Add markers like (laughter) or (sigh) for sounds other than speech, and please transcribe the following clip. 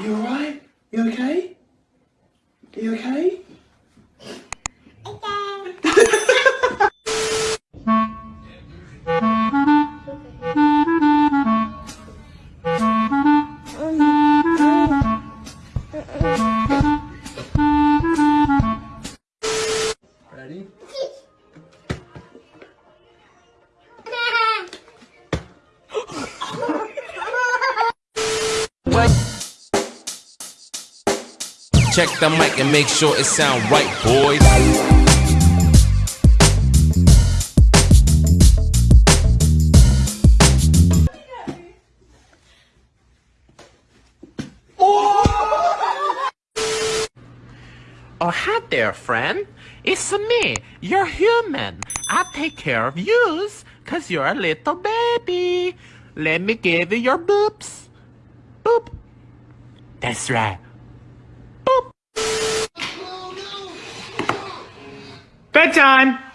You alright? You okay? You okay? Ready? (laughs) Check the mic and make sure it sound right, boys. Oh, hi there, friend. It's me, You're human. I take care of yous, cause you're a little baby. Let me give you your boops. Boop. That's right. Bedtime!